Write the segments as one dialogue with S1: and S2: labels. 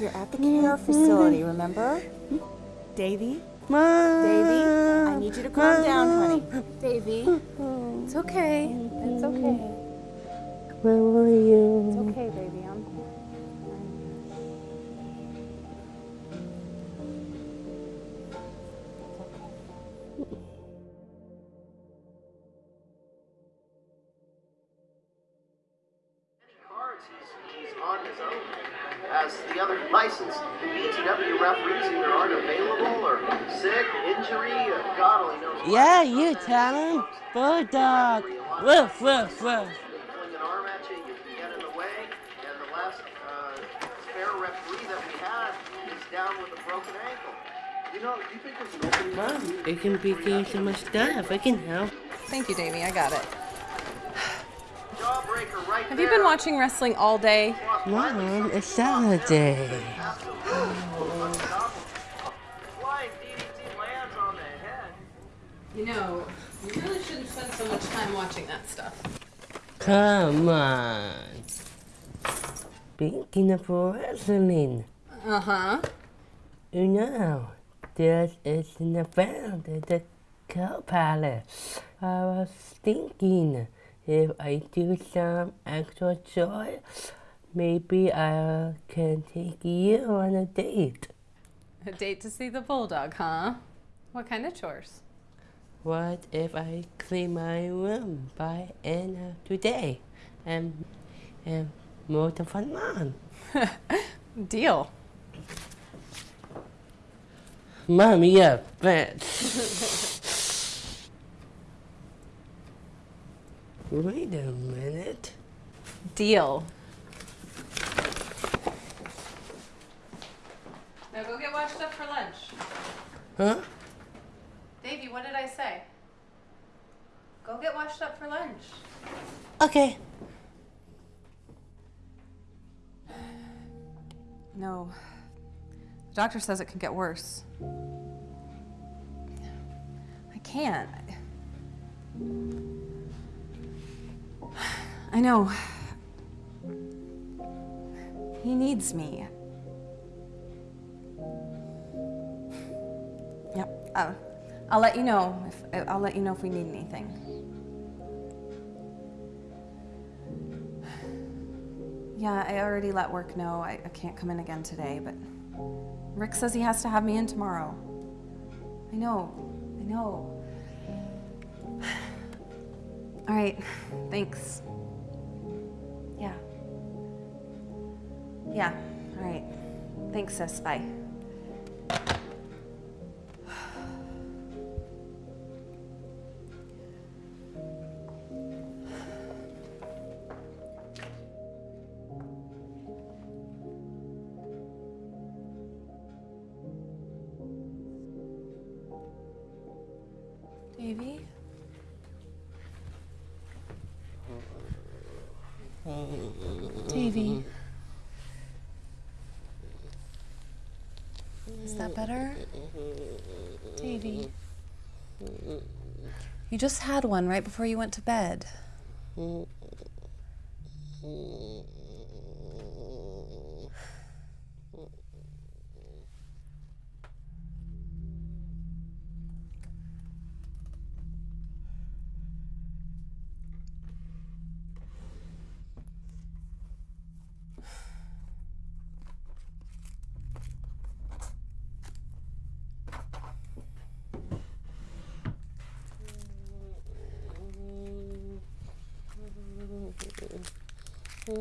S1: You're at the care facility, remember? Davy? Davy? I need you to calm down, honey. Davy? It's okay. It's okay.
S2: Where were you?
S1: It's okay, baby.
S3: On his own as the other licensed BTW referees either aren't available or sick, injury, or God only knows what.
S2: Yeah, you tell him. Bulldog. Woof, woof, woof.
S3: They an arm at you, you can get in the way, and the last uh, spare referee that we had is down with a broken ankle. You know, you think there's an opening?
S2: Mom, it can be getting so much stuff. I can help.
S4: Thank you, Davey. I got it. Have you been watching wrestling all day?
S2: Mom, it's Saturday.
S3: Flying DDT lands on the head.
S4: You know, you really shouldn't spend so much time watching that stuff.
S2: Come on. Speaking of wrestling,
S4: Uh huh.
S2: you know, this is an event at the Palace. I was thinking if I do some extra chores, maybe I can take you on a date.
S4: A date to see the bulldog, huh? What kind of chores?
S2: What if I clean my room by end of today and and the front lawn?
S4: Deal.
S2: Mommy, a bitch. Wait a minute.
S4: Deal. Now go get washed up for lunch.
S2: Huh?
S4: Davey, what did I say? Go get washed up for lunch.
S2: Okay.
S4: No. The doctor says it could get worse. I can't. I know. He needs me. Yep. Uh, I'll let you know if I'll let you know if we need anything. Yeah, I already let work know I, I can't come in again today, but Rick says he has to have me in tomorrow. I know, I know. All right, thanks. Yeah, all right. Thanks, sis. Bye. Better? Mm-hmm. Davy. You just had one right before you went to bed. Mm-hmm. Davy?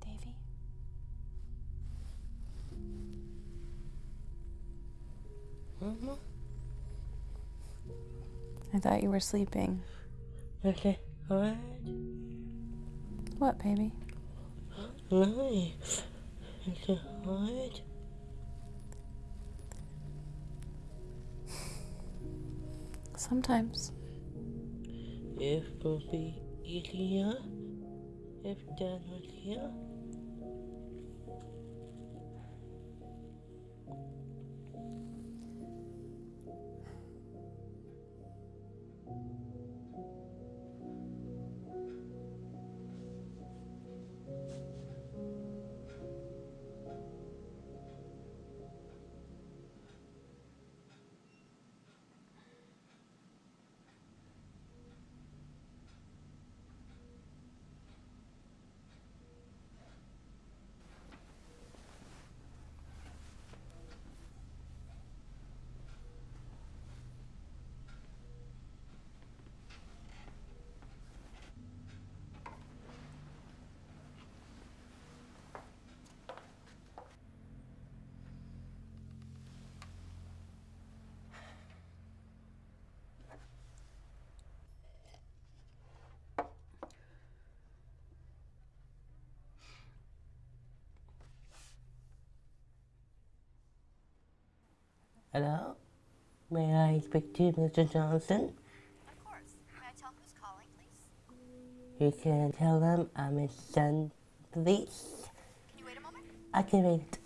S4: Davy?
S2: Mama? Mm-hmm.
S4: I thought you were sleeping.
S2: Okay, Alright?
S4: What, baby?
S2: Nice. Is it hard?
S4: Sometimes.
S2: It will be easier if Dad was here. Hello? May I speak to Mr. Johnson?
S5: Of course. May I tell who's calling, please?
S2: You can tell them I'm his son, please.
S5: Can you wait a moment?
S2: I can wait.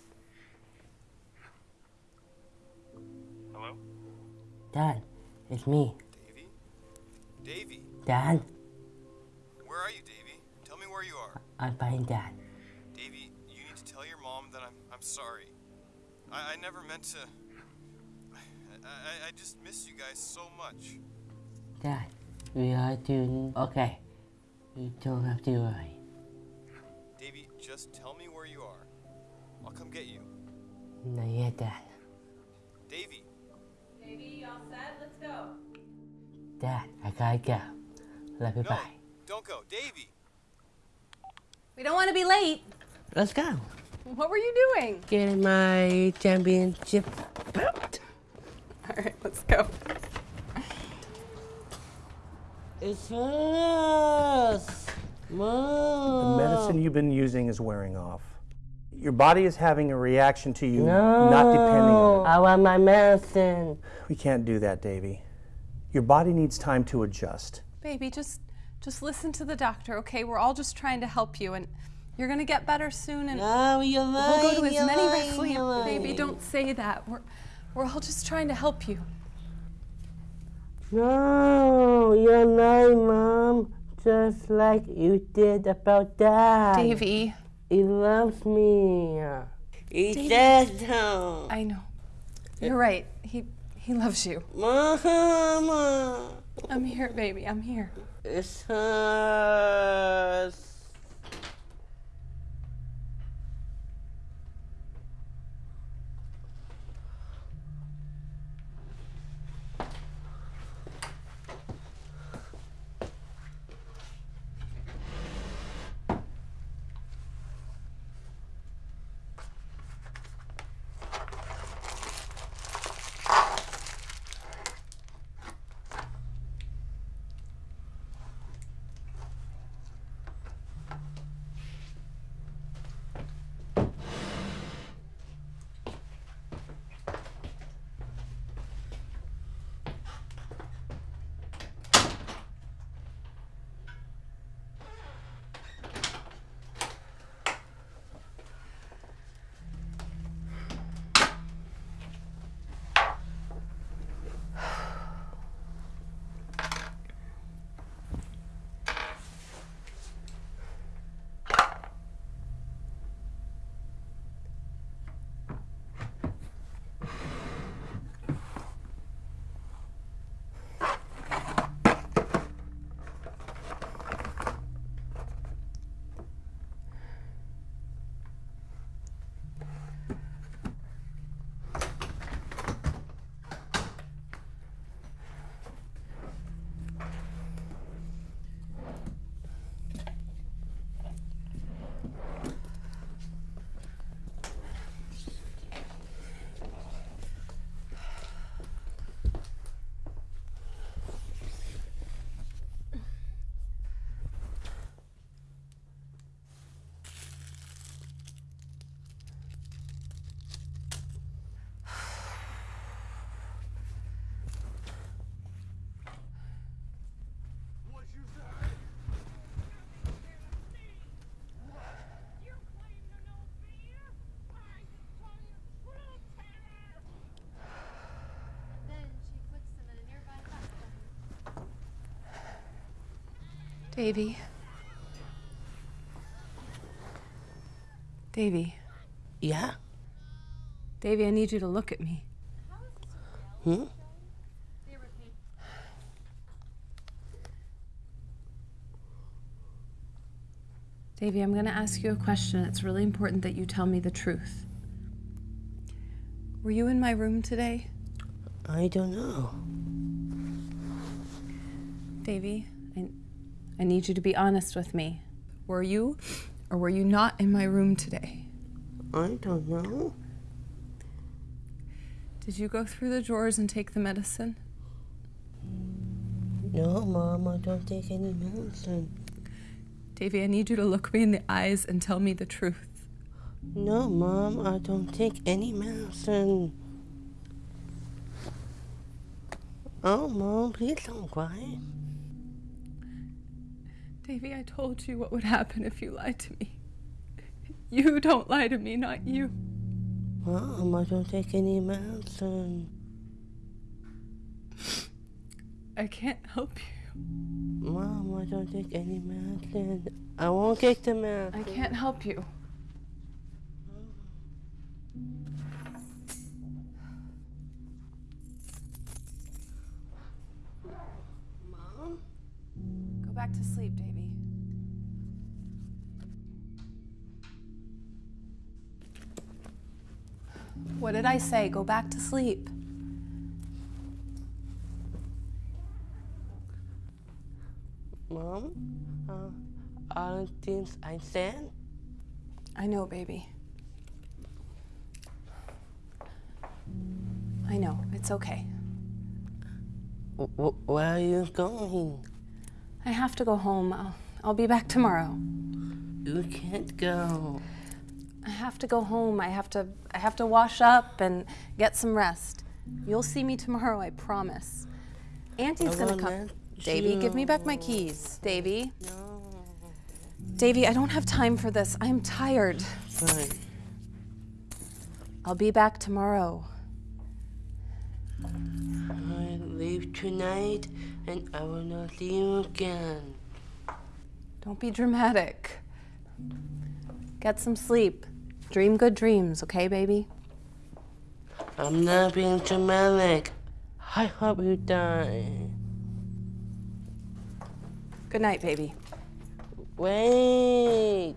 S6: Hello?
S2: Dad, it's me.
S6: Davy? Davy,
S2: Dad,
S6: where are you, Davy? Tell me where you are.
S2: I'm fine, Dad.
S6: Davy, you need to tell your mom that I'm I'm sorry. I, I never meant to. I, I, I just miss you guys so much.
S2: Dad, we are doing okay. You don't have to worry.
S6: Davy, just tell me where you are. I'll come get you.
S2: Not yet, Dad.
S6: Davy,
S4: Baby, all set? Let's go.
S2: Dad, I gotta go. Love you,
S6: no,
S2: bye.
S6: don't go, Davy.
S4: We don't want to be late.
S2: Let's go.
S4: What were you doing?
S2: Getting my championship belt.
S4: All right, let's go.
S2: It's us. Mom.
S7: The medicine you've been using is wearing off. Your body is having a reaction to you,
S2: No.
S7: not depending on it.
S2: I want my medicine.
S7: We can't do that, Davy. Your body needs time to adjust.
S4: Baby, just just listen to the doctor, okay? We're all just trying to help you and you're going to get better soon and
S2: No, you're lying.
S4: we'll go to as many
S2: lying,
S4: wrestling
S2: you're
S4: Baby, don't say that. We're we're all just trying to help you.
S2: No, you're lying, Mom. Just like you did about Dad.
S4: Davy,
S2: He loves me. He says so.
S4: I know. You're right. He he loves you.
S2: Mama.
S4: I'm here, baby. I'm here.
S2: It's us.
S4: Davy. Davy.
S2: Yeah?
S4: Davy, I need you to look at me.
S2: Hmm?
S5: They were paid.
S4: Davy, I'm going to ask you a question. It's really important that you tell me the truth. Were you in my room today?
S2: I don't know.
S4: Davy, I, I need you to be honest with me. Were you or were you not in my room today?
S2: I don't know.
S4: Did you go through the drawers and take the medicine?
S2: No, Mom, I don't take any medicine.
S4: Davy, I need you to look me in the eyes and tell me the truth.
S2: No, Mom, I don't take any medicine.
S8: Oh, Mom, please don't cry.
S4: Davy, I told you what would happen if you lied to me. You don't lie to me, not you.
S8: Mom, I don't take any medicine.
S4: I can't help you.
S8: Mom, I don't take any medicine. I won't take the medicine.
S4: I can't help you.
S8: Mom?
S4: Go back to sleep, Davy. What did I say? Go back to sleep.
S8: Mom? Uh, all the things I said?
S4: I know, baby. I know. It's okay.
S8: W- where are you going?
S4: I have to go home. I'll, I'll be back tomorrow.
S8: You can't go.
S4: I have to go home. I have to I have to wash up and get some rest. You'll see me tomorrow, I promise. Auntie's gonna come. Davy, give me back my keys. Davy.
S8: No.
S4: Davy, I don't have time for this. I'm tired.
S8: Fine.
S4: I'll be back tomorrow.
S8: I leave tonight and I will not see you again.
S4: Don't be dramatic. Get some sleep. Dream good dreams, okay, baby?
S8: I'm not being dramatic. I hope you die.
S4: Good night, baby.
S8: Wait.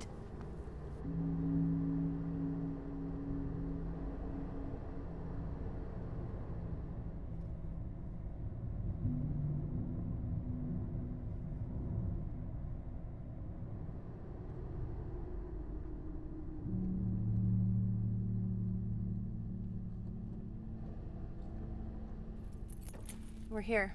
S4: We're here.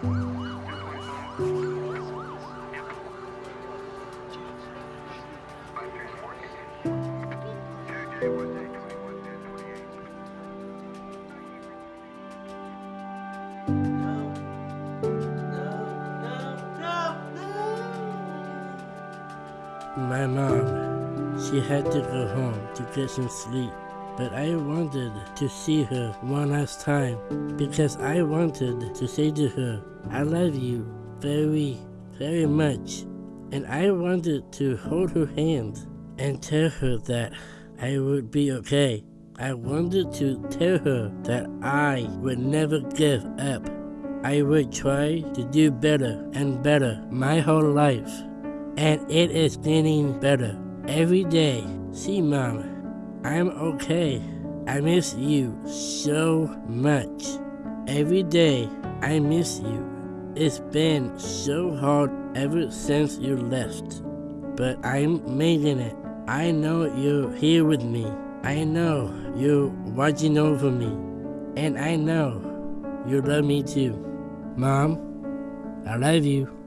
S8: My mom, she had to go home to get some sleep. But I wanted to see her one last time because I wanted to say to her, I love you very, very much. And I wanted to hold her hand and tell her that I would be okay. I wanted to tell her that I would never give up. I would try to do better and better my whole life. And it is getting better every day. See, Mom, I'm okay. I miss you so much. Every day, I miss you. It's been so hard ever since you left. But I'm making it. I know you're here with me. I know you're watching over me. And I know you love me too. Mom, I love you.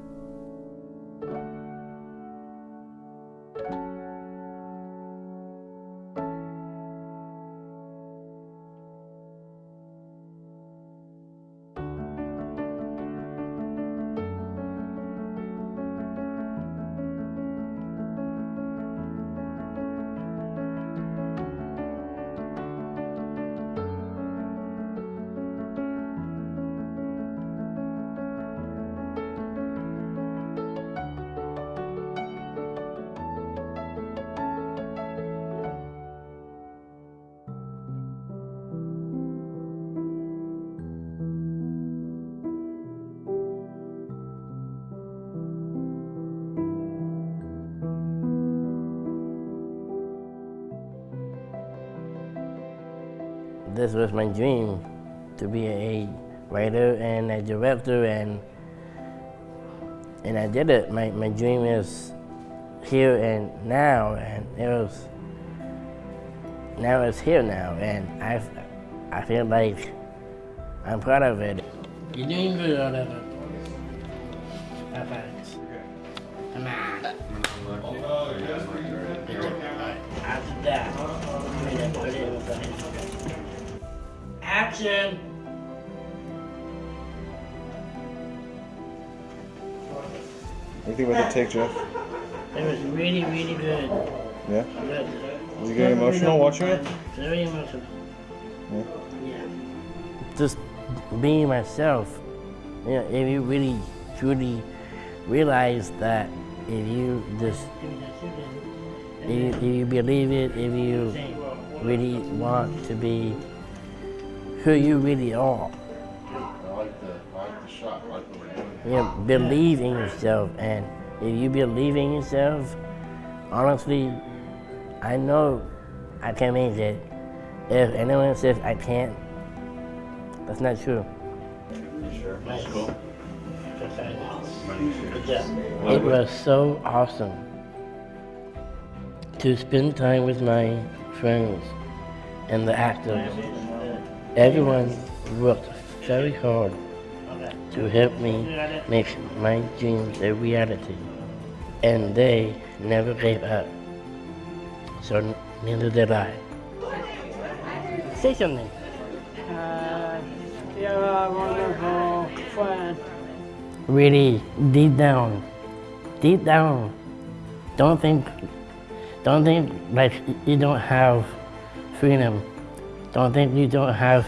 S8: This was my dream to be a writer and a director and and I did it. My my dream is here and now and it was now it's here now and I I feel like I'm proud of it. You're doing good on that. Thanks. Come on. After that, Action!
S9: What do you think about the take, Jeff?
S8: It was really, really good.
S9: Yeah?
S8: Good.
S9: Was you getting emotional watching it?
S8: Very emotional.
S9: Yeah.
S8: Yeah. Just being myself. You know, if you really, truly realize that if you just, if you, if you believe it, if you really want to be who you really are,
S9: I like the, I like the shot. I like the way you're doing
S8: you know, believe in yourself. And if you believe in yourself, honestly, I know I can make it. If anyone says I can't, that's not true. It was so awesome to spend time with my friends and the actors. Everyone worked very hard to help me make my dreams a reality. And they never gave up. So neither did I. Say something.
S10: Uh, you're a wonderful friend.
S8: Really, deep down, deep down, don't think, don't think like you don't have freedom. Don't think you don't have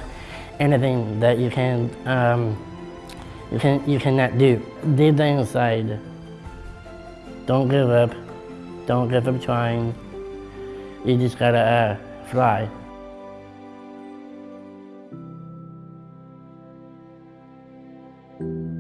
S8: anything that you can, um, you can, you cannot do. Deep down inside, don't give up. Don't give up trying. You just gotta uh, fly.
S4: Was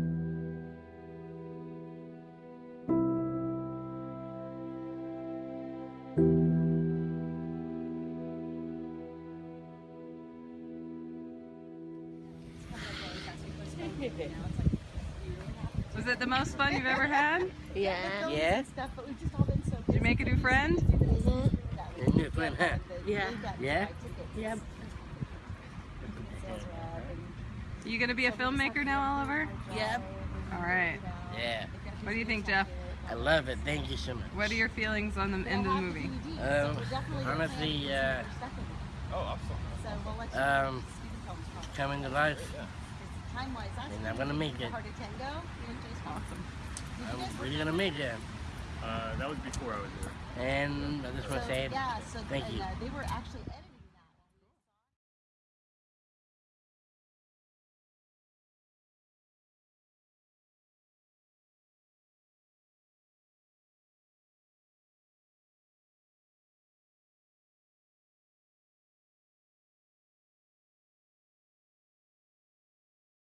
S4: it the most fun you've ever had?
S2: Yeah.
S8: Yeah.
S4: Did you make a new friend?
S2: Yeah.
S8: Yeah.
S2: Yeah.
S4: You gonna be a filmmaker now, Oliver?
S2: Yep.
S4: All right.
S8: Yeah.
S4: What do you think, Jeff?
S8: I love it. Thank you so much.
S4: What are your feelings on the end of the movie?
S8: Um, honestly, uh, um, coming to life, and I'm gonna make it. I'm really gonna make it.
S11: Uh, that was before I was there.
S8: And I just want to say thank you.
S2: They were actually editing.